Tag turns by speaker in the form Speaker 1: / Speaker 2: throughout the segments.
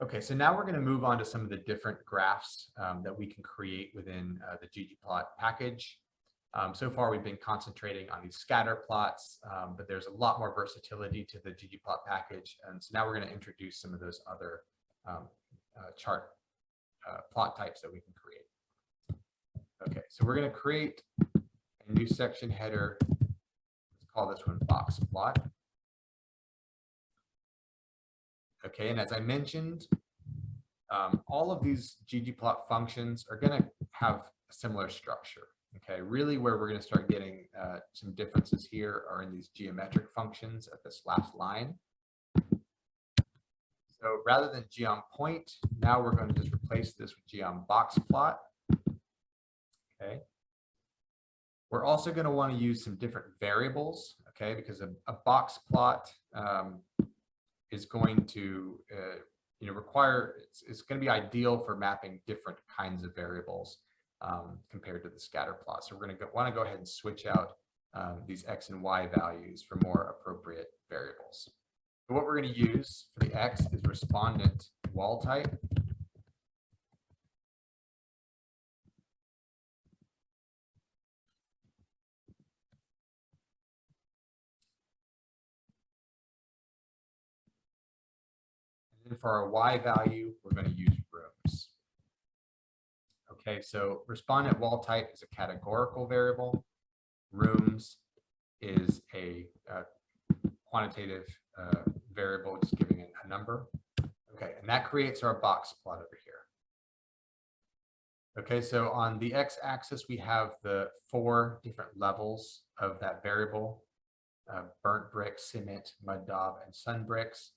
Speaker 1: Okay, so now we're going to move on to some of the different graphs um, that we can create within uh, the ggplot package. Um, so far, we've been concentrating on these scatter plots, um, but there's a lot more versatility to the ggplot package. And so now we're going to introduce some of those other um, uh, chart uh, plot types that we can create. Okay, so we're going to create a new section header. Let's call this one box plot. Okay, and as I mentioned, um, all of these ggplot functions are going to have a similar structure. Okay, really where we're going to start getting uh, some differences here are in these geometric functions at this last line. So rather than geom point, now we're going to just replace this with geom box plot. Okay. We're also going to want to use some different variables, okay, because a, a box plot um, is going to uh, you know require it's, it's going to be ideal for mapping different kinds of variables um, compared to the scatter plot. So we're going to want to go ahead and switch out um, these x and y values for more appropriate variables. What we're going to use for the x is respondent wall type. For our y value, we're going to use rooms. Okay, so respondent wall type is a categorical variable. Rooms is a, uh quantitative uh, variable, just giving it a number. Okay, and that creates our box plot over here. Okay, so on the x-axis, we have the four different levels of that variable, uh, burnt brick, cement, mud daub, and sun bricks.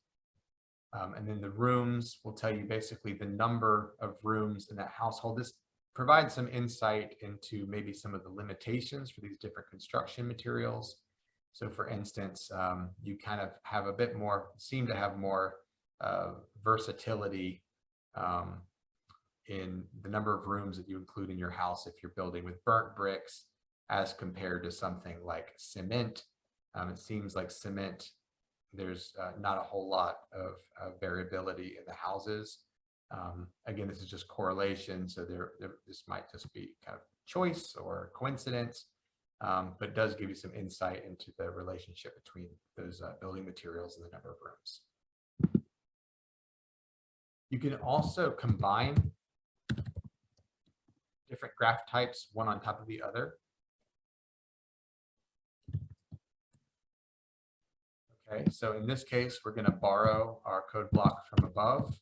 Speaker 1: Um, and then the rooms will tell you basically the number of rooms in that household. This provides some insight into maybe some of the limitations for these different construction materials. So for instance, um, you kind of have a bit more, seem to have more uh, versatility um, in the number of rooms that you include in your house if you're building with burnt bricks as compared to something like cement. Um, it seems like cement there's uh, not a whole lot of uh, variability in the houses. Um, again, this is just correlation, so there, there, this might just be kind of choice or coincidence, um, but does give you some insight into the relationship between those uh, building materials and the number of rooms. You can also combine different graph types, one on top of the other. Okay, so in this case, we're going to borrow our code block from above.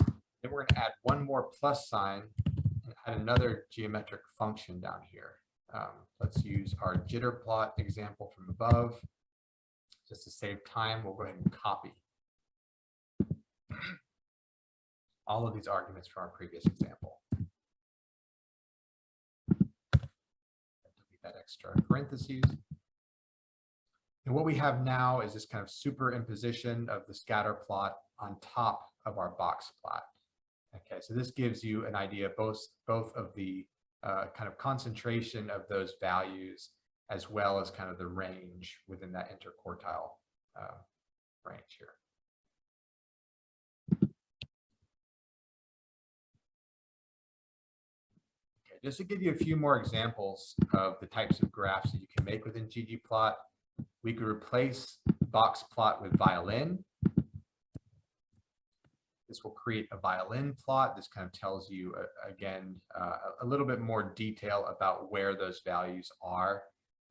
Speaker 1: Then we're going to add one more plus sign and add another geometric function down here. Um, let's use our jitter plot example from above. Just to save time, we'll go ahead and copy all of these arguments from our previous example. Delete that extra parentheses. And what we have now is this kind of superimposition of the scatter plot on top of our box plot. Okay, so this gives you an idea both, both of the uh, kind of concentration of those values as well as kind of the range within that interquartile uh, range here. Okay, just to give you a few more examples of the types of graphs that you can make within ggplot, we could replace box plot with violin. This will create a violin plot. This kind of tells you, uh, again, uh, a little bit more detail about where those values are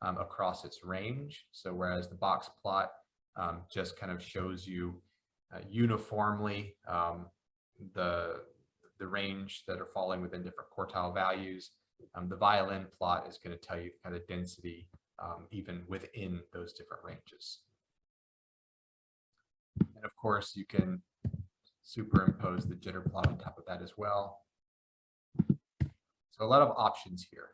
Speaker 1: um, across its range. So whereas the box plot um, just kind of shows you uh, uniformly um, the, the range that are falling within different quartile values, um, the violin plot is going to tell you kind of density um, even within those different ranges. And of course, you can superimpose the jitter plot on top of that as well. So a lot of options here.